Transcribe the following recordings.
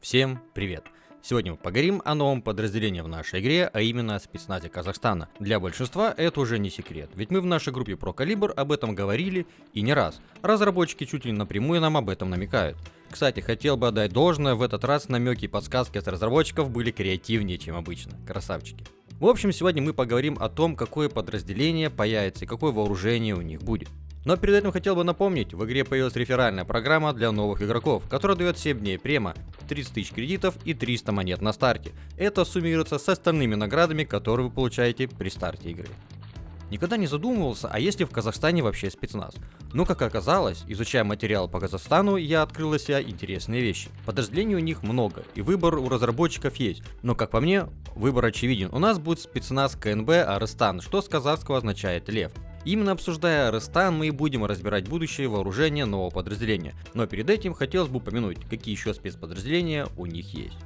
Всем привет! Сегодня мы поговорим о новом подразделении в нашей игре, а именно о спецназе Казахстана. Для большинства это уже не секрет, ведь мы в нашей группе про калибр об этом говорили и не раз. Разработчики чуть ли напрямую нам об этом намекают. Кстати, хотел бы отдать должное, в этот раз намеки и подсказки от разработчиков были креативнее, чем обычно. Красавчики. В общем, сегодня мы поговорим о том, какое подразделение появится и какое вооружение у них будет. Но перед этим хотел бы напомнить, в игре появилась реферальная программа для новых игроков, которая дает 7 дней према, 30 тысяч кредитов и 300 монет на старте. Это суммируется с остальными наградами, которые вы получаете при старте игры. Никогда не задумывался, а есть ли в Казахстане вообще спецназ? Но как оказалось, изучая материал по Казахстану, я открыл для себя интересные вещи. Подразделений у них много, и выбор у разработчиков есть. Но как по мне, выбор очевиден. У нас будет спецназ КНБ Арестан, что с казахского означает лев. Именно обсуждая Рестан, мы и будем разбирать будущее вооружение нового подразделения. Но перед этим хотелось бы упомянуть, какие еще спецподразделения у них есть.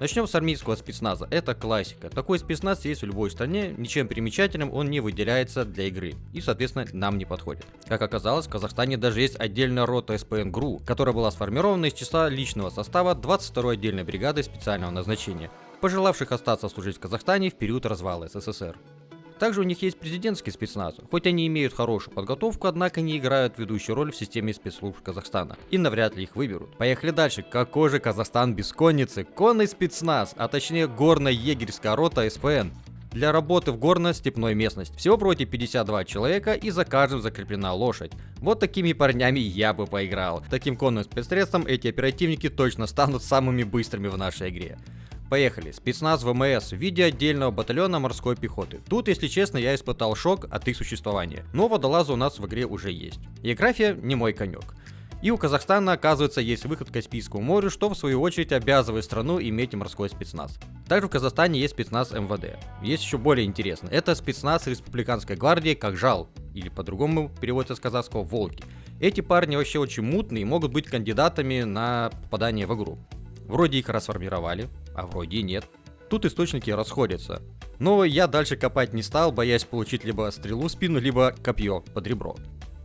Начнем с армейского спецназа. Это классика. Такой спецназ есть в любой стране, ничем примечательным он не выделяется для игры и, соответственно, нам не подходит. Как оказалось, в Казахстане даже есть отдельная рота СПН ГРУ, которая была сформирована из числа личного состава 22-й отдельной бригады специального назначения, пожелавших остаться служить в Казахстане в период развала СССР. Также у них есть президентский спецназ. Хоть они имеют хорошую подготовку, однако не играют ведущую роль в системе спецслужб Казахстана. И навряд ли их выберут. Поехали дальше. Какой же Казахстан без конницы? Конный спецназ, а точнее горно-егерская рота СПН для работы в горно-степной местности. Всего вроде 52 человека и за каждым закреплена лошадь. Вот такими парнями я бы поиграл. Таким конным спецсредством эти оперативники точно станут самыми быстрыми в нашей игре. Поехали. Спецназ ВМС в виде отдельного батальона морской пехоты. Тут, если честно, я испытал шок от их существования. Но водолазы у нас в игре уже есть. География не мой конек. И у Казахстана, оказывается, есть выход к Каспийскому морю, что в свою очередь обязывает страну иметь морской спецназ. Также в Казахстане есть спецназ МВД. Есть еще более интересно. Это спецназ Республиканской гвардии как жал, или по-другому переводится с казахского волки. Эти парни вообще очень мутные и могут быть кандидатами на попадание в игру. Вроде их расформировали, а вроде и нет. Тут источники расходятся. Но я дальше копать не стал, боясь получить либо стрелу в спину, либо копье под ребро.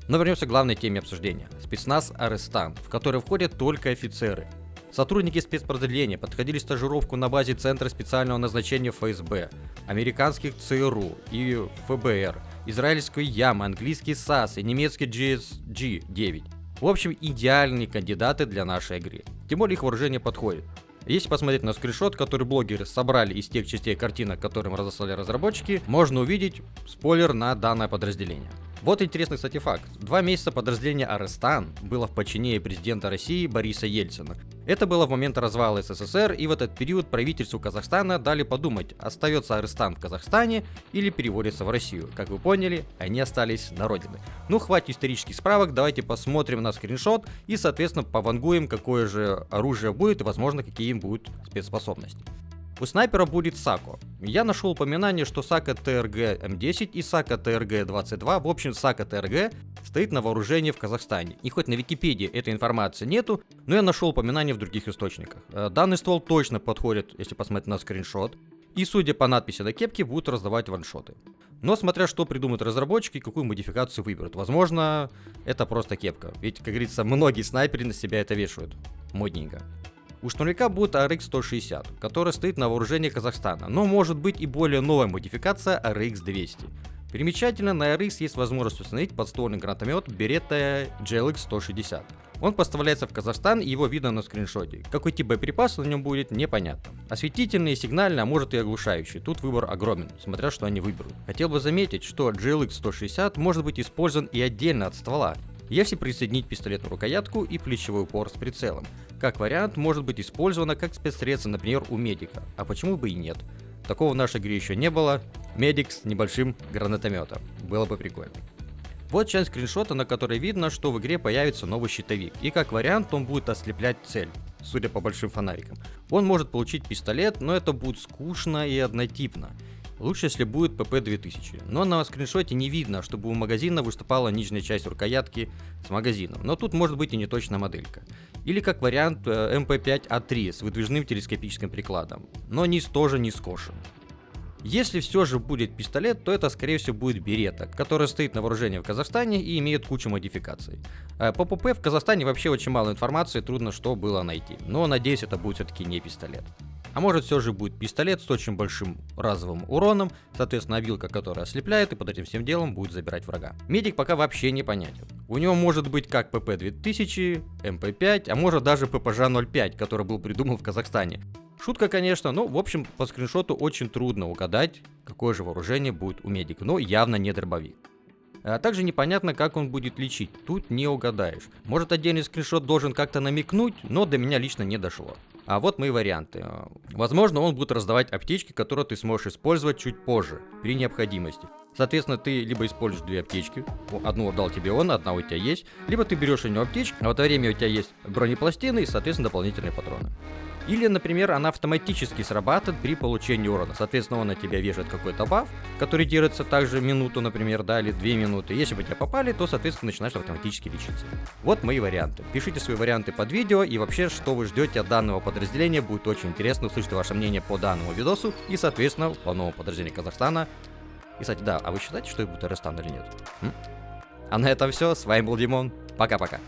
Но вернемся к главной теме обсуждения. Спецназ Арестан, в который входят только офицеры. Сотрудники спецподразделения подходили стажировку на базе Центра специального назначения ФСБ, американских ЦРУ и ФБР, израильской Ямы, английский САС и немецкий GSG-9. В общем, идеальные кандидаты для нашей игры. Тем более их вооружение подходит. Если посмотреть на скриншот, который блогеры собрали из тех частей картинок, которым разослали разработчики, можно увидеть спойлер на данное подразделение. Вот интересный, кстати, факт. Два месяца подразделение Арестан было в подчинении президента России Бориса Ельцина. Это было в момент развала СССР, и в этот период правительству Казахстана дали подумать, остается Арестан в Казахстане или переводится в Россию. Как вы поняли, они остались на родине. Ну, хватит исторических справок, давайте посмотрим на скриншот и, соответственно, повангуем, какое же оружие будет и, возможно, какие им будут спецспособности. У снайпера будет САКО. Я нашел упоминание, что САКО ТРГ М10 и САКО ТРГ 22, в общем САКО ТРГ стоит на вооружении в Казахстане. И хоть на Википедии этой информации нету, но я нашел упоминание в других источниках. Э, данный ствол точно подходит, если посмотреть на скриншот. И судя по надписи на кепке, будут раздавать ваншоты. Но смотря что придумают разработчики, какую модификацию выберут. Возможно, это просто кепка. Ведь, как говорится, многие снайперы на себя это вешают. Модненько. У штурмовика будет RX-160, который стоит на вооружении Казахстана, но может быть и более новая модификация RX-200. Примечательно, на RX есть возможность установить подствольный гранатомет Beretta GLX-160. Он поставляется в Казахстан и его видно на скриншоте. Какой тип боеприпаса на нем будет, непонятно. Осветительный, сигнальный, а может и оглушающий. Тут выбор огромен, смотря что они выберут. Хотел бы заметить, что GLX-160 может быть использован и отдельно от ствола, если присоединить пистолетную рукоятку и плечевой упор с прицелом. Как вариант, может быть использовано как спецсредство, например, у медика, а почему бы и нет. Такого в нашей игре еще не было. Медик с небольшим гранатометом. Было бы прикольно. Вот часть скриншота, на которой видно, что в игре появится новый щитовик. И как вариант он будет ослеплять цель, судя по большим фонарикам. Он может получить пистолет, но это будет скучно и однотипно. Лучше, если будет PP2000. Но на скриншоте не видно, чтобы у магазина выступала нижняя часть рукоятки с магазином. Но тут может быть и неточная моделька. Или как вариант MP5A3 э, с выдвижным телескопическим прикладом. Но низ тоже не скошен. Если все же будет пистолет, то это скорее всего будет Beretta, который стоит на вооружении в Казахстане и имеет кучу модификаций. Э, по ПП в Казахстане вообще очень мало информации, трудно что было найти. Но надеюсь это будет все-таки не пистолет. А может все же будет пистолет с очень большим разовым уроном, соответственно вилка, которая ослепляет и под этим всем делом будет забирать врага. Медик пока вообще непонятен. У него может быть как ПП 2000, MP5, а может даже ППЖ 05, который был придуман в Казахстане. Шутка, конечно, но в общем по скриншоту очень трудно угадать, какое же вооружение будет у медика, но явно не дробовик. А также непонятно, как он будет лечить, тут не угадаешь. Может отдельный скриншот должен как-то намекнуть, но до меня лично не дошло. А вот мои варианты. Возможно, он будет раздавать аптечки, которые ты сможешь использовать чуть позже, при необходимости. Соответственно, ты либо используешь две аптечки, одну отдал тебе он, одна у тебя есть, либо ты берешь у него аптечку, а в это время у тебя есть бронепластины и, соответственно, дополнительные патроны. Или, например, она автоматически срабатывает при получении урона. Соответственно, он на тебя вешает какой-то баф, который держится также минуту, например, да, или две минуты. Если бы тебя попали, то, соответственно, начинаешь автоматически лечиться. Вот мои варианты. Пишите свои варианты под видео и вообще, что вы ждете от данного подразделения. Будет очень интересно услышать ваше мнение по данному видосу и, соответственно, по новому подразделению Казахстана. И, кстати, да, а вы считаете, что это будет Рестан или нет? М? А на этом все. С вами был Димон. Пока-пока.